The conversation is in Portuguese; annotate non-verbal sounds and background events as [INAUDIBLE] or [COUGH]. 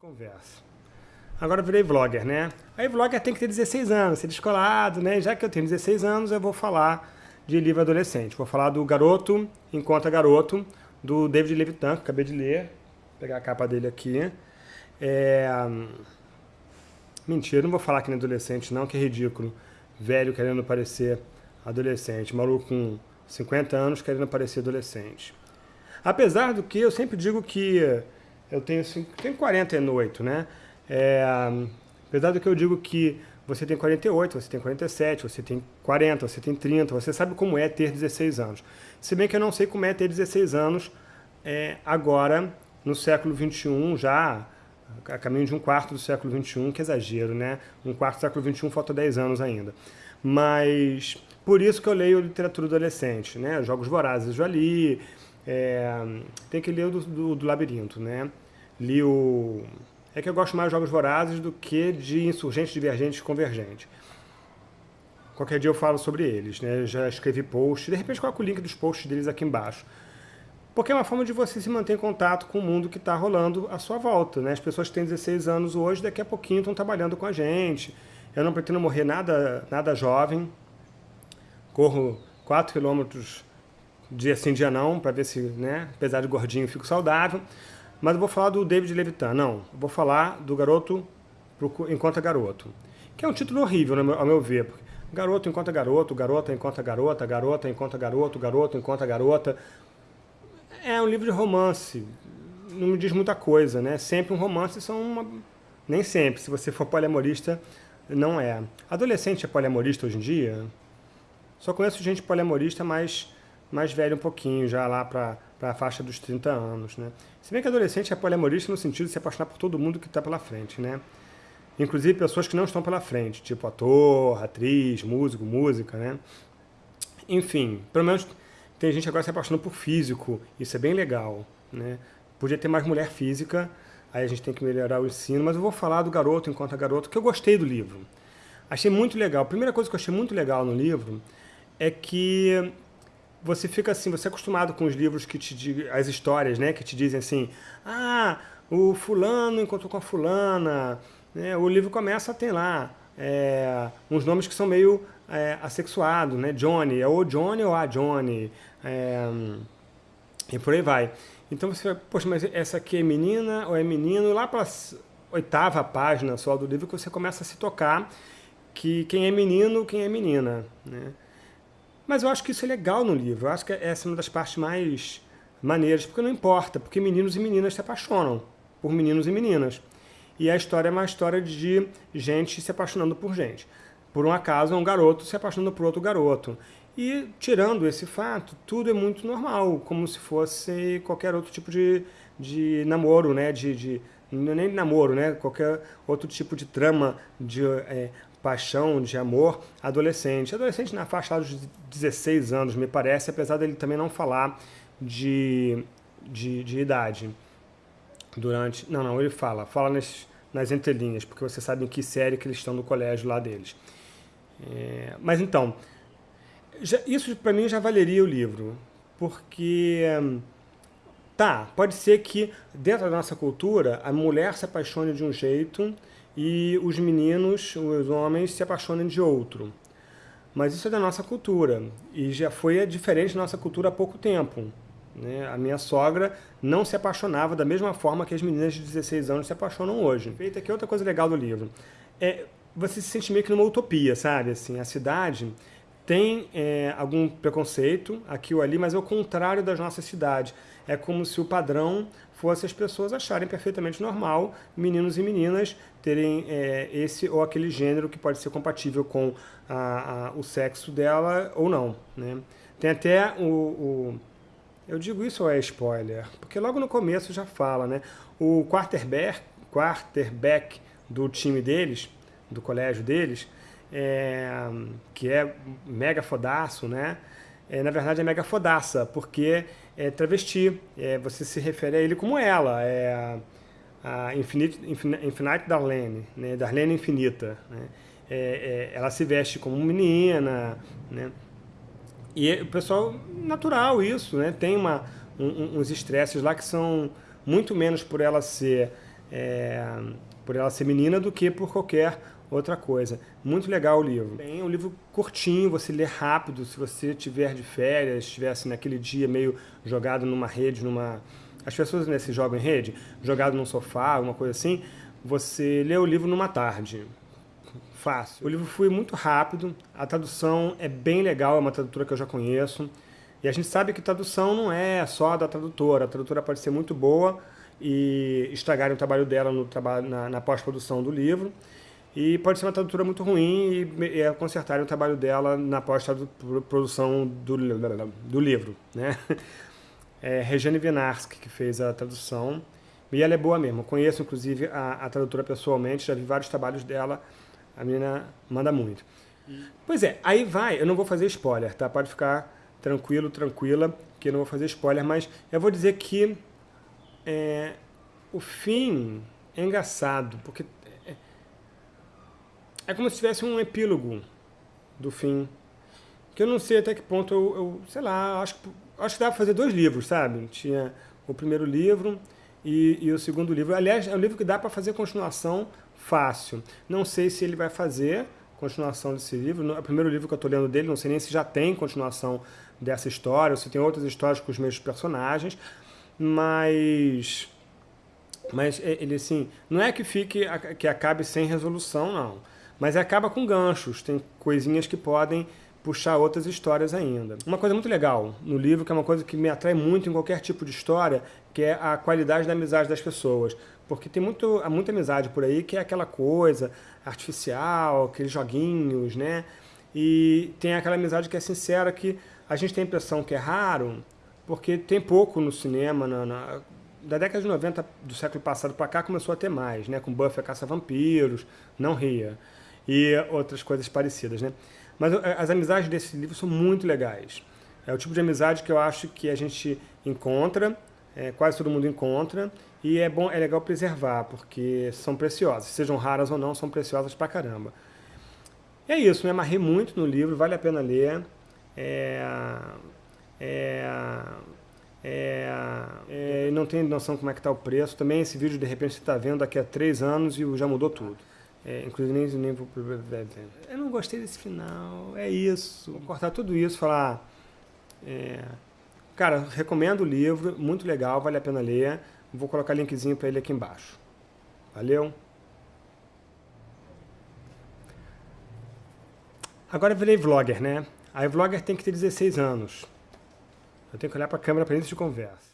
Conversa. Agora eu virei vlogger, né? Aí vlogger tem que ter 16 anos, ser descolado, né? Já que eu tenho 16 anos, eu vou falar de livro adolescente. Vou falar do Garoto Encontra Garoto, do David Levitan, que acabei de ler. Vou pegar a capa dele aqui. É... Mentira, não vou falar que nem adolescente não, que é ridículo. Velho querendo parecer adolescente. Maluco com 50 anos querendo parecer adolescente. Apesar do que eu sempre digo que eu tenho, tenho 48, né? É, apesar do que eu digo que você tem 48, você tem 47, você tem 40, você tem 30, você sabe como é ter 16 anos. Se bem que eu não sei como é ter 16 anos é, agora, no século 21, já a caminho de um quarto do século 21, que exagero, né? Um quarto do século 21 falta 10 anos ainda. Mas por isso que eu leio literatura adolescente, né? Jogos Vorazes eu já li, é, tem que ler o do, do, do, Labirinto, né? Li o... É que eu gosto mais de Jogos Vorazes do que de Insurgentes, Divergentes, Convergentes. Qualquer dia eu falo sobre eles, né? Já escrevi post, de repente coloco o link dos posts deles aqui embaixo. Porque é uma forma de você se manter em contato com o mundo que está rolando à sua volta, né? As pessoas que têm 16 anos hoje, daqui a pouquinho estão trabalhando com a gente. Eu não pretendo morrer nada, nada jovem. Corro 4 quilômetros dia sim, dia não, para ver se, né, apesar de gordinho, fico saudável. Mas eu vou falar do David Levitan, não. Eu vou falar do Garoto Encontra Garoto. Que é um título horrível, ao meu ver. Garoto encontra garoto, garota encontra garota, garota encontra garoto, garoto encontra garota. É um livro de romance. Não me diz muita coisa, né? Sempre um romance são uma... Nem sempre. Se você for poliamorista, não é. Adolescente é poliamorista hoje em dia? Só conheço gente poliamorista, mas mais velho um pouquinho, já lá para a faixa dos 30 anos, né? Se bem que adolescente é poliamorista no sentido de se apaixonar por todo mundo que está pela frente, né? Inclusive pessoas que não estão pela frente, tipo ator, atriz, músico, música, né? Enfim, pelo menos tem gente agora se apaixonando por físico, isso é bem legal, né? Podia ter mais mulher física, aí a gente tem que melhorar o ensino, mas eu vou falar do Garoto Enquanto Garoto, que eu gostei do livro. Achei muito legal. A primeira coisa que eu achei muito legal no livro é que você fica assim, você é acostumado com os livros que te as histórias, né, que te dizem assim, ah, o fulano encontrou com a fulana, né, o livro começa, tem lá é, uns nomes que são meio é, assexuados, né, Johnny, é o Johnny ou a Johnny, é, e por aí vai. Então você vai, poxa, mas essa aqui é menina ou é menino? Lá para a oitava página só do livro que você começa a se tocar que quem é menino, quem é menina, né? Mas eu acho que isso é legal no livro. Eu acho que essa é uma das partes mais maneiras, porque não importa, porque meninos e meninas se apaixonam por meninos e meninas. E a história é uma história de gente se apaixonando por gente. Por um acaso, um garoto se apaixonando por outro garoto. E, tirando esse fato, tudo é muito normal, como se fosse qualquer outro tipo de, de namoro, né? De, de, é nem namoro, né? Qualquer outro tipo de trama de é, paixão, de amor, adolescente. Adolescente na faixa dos 16 anos, me parece, apesar dele também não falar de, de, de idade. Durante... Não, não, ele fala. Fala nas, nas entrelinhas, porque você sabe em que série que eles estão no colégio lá deles. É, mas então, já, isso para mim já valeria o livro, porque... Tá, pode ser que dentro da nossa cultura a mulher se apaixone de um jeito e os meninos, os homens, se apaixonem de outro. Mas isso é da nossa cultura, e já foi diferente da nossa cultura há pouco tempo. Né? A minha sogra não se apaixonava da mesma forma que as meninas de 16 anos se apaixonam hoje. Feita aqui outra coisa legal do livro. É, você se sente meio que numa utopia, sabe? Assim, a cidade tem é, algum preconceito aqui ou ali, mas é o contrário das nossas cidades. É como se o padrão fosse as pessoas acharem perfeitamente normal meninos e meninas terem é, esse ou aquele gênero que pode ser compatível com a, a, o sexo dela ou não. Né? Tem até o, o, Eu digo isso ou é spoiler? Porque logo no começo já fala, né? O quarterback, quarterback do time deles, do colégio deles, é, que é mega fodaço, né? É, na verdade é mega fodaça, porque é travesti, é, você se refere a ele como ela, é a, Infinite, Infinite Darlene, né, Darlene Infinita. Né? É, é, ela se veste como menina, né? E o pessoal, natural isso, né? Tem uma, um, uns estresses lá que são muito menos por ela ser é, por ela ser menina do que por qualquer outra coisa. Muito legal o livro. É um livro curtinho, você lê rápido, se você tiver de férias, estivesse naquele dia meio jogado numa rede, numa... As pessoas né, jogam em rede, jogado num sofá, alguma coisa assim, você lê o livro numa tarde. Fácil. O livro foi muito rápido, a tradução é bem legal, é uma tradutora que eu já conheço. E a gente sabe que tradução não é só da tradutora, a tradutora pode ser muito boa e estragarem o trabalho dela no na, na pós-produção do livro. E pode ser uma tradutora muito ruim e, e consertarem o trabalho dela na pós-produção do, do livro. Né? [LAUGHS] É Regiane Vinarski que fez a tradução. E ela é boa mesmo. Conheço, inclusive, a, a tradutora pessoalmente, já vi vários trabalhos dela. A menina manda muito. Pois é, aí vai, eu não vou fazer spoiler, tá? Pode ficar tranquilo, tranquila, que eu não vou fazer spoiler, mas eu vou dizer que é, o fim é engraçado, porque é, como se tivesse um epílogo do fim, que eu não sei até que ponto eu, eu sei lá, acho, acho que dá para fazer dois livros, sabe? Tinha o primeiro livro e, e o segundo livro. Aliás, é um livro que dá para fazer continuação fácil. Não sei se ele vai fazer continuação desse livro. É o primeiro livro que eu estou lendo dele, não sei nem se já tem continuação dessa história, ou se tem outras histórias com os mesmos personagens, mas mas é, ele assim, não é que fique que acabe sem resolução, não, mas acaba com ganchos, tem coisinhas que podem puxar outras histórias ainda. Uma coisa muito legal no livro, que é uma coisa que me atrai muito em qualquer tipo de história, que é a qualidade da amizade das pessoas. Porque tem muito, muita amizade por aí que é aquela coisa artificial, aqueles joguinhos, né? E tem aquela amizade que é sincera, que a gente tem a impressão que é raro, porque tem pouco no cinema, na, na da década de 90 do século passado para cá começou a ter mais, né? Com Buffy Caça-Vampiros, Não Ria, e outras coisas parecidas, né? Mas eh, as amizades desse livro são muito legais. É o tipo de amizade que eu acho que a gente encontra, é, quase todo mundo encontra, e é bom, é legal preservar, porque são preciosas. Sejam raras ou não, são preciosas pra caramba. E é isso, me amarrei muito no livro, vale a pena ler. É, é, é, é, não tem noção como é que está o preço. Também esse vídeo, de repente, você está vendo daqui a três anos e já mudou tudo. É, inclusive, nem, nem vou... Eu não gostei desse final, é isso. Vou cortar tudo isso falar... É, cara, recomendo o livro, muito legal, vale a pena ler. Vou colocar linkzinho para ele aqui embaixo. Valeu? Agora eu virei vlogger, né? Aí vlogger tem que ter 16 anos. Eu tenho que olhar para a câmera para início de conversa.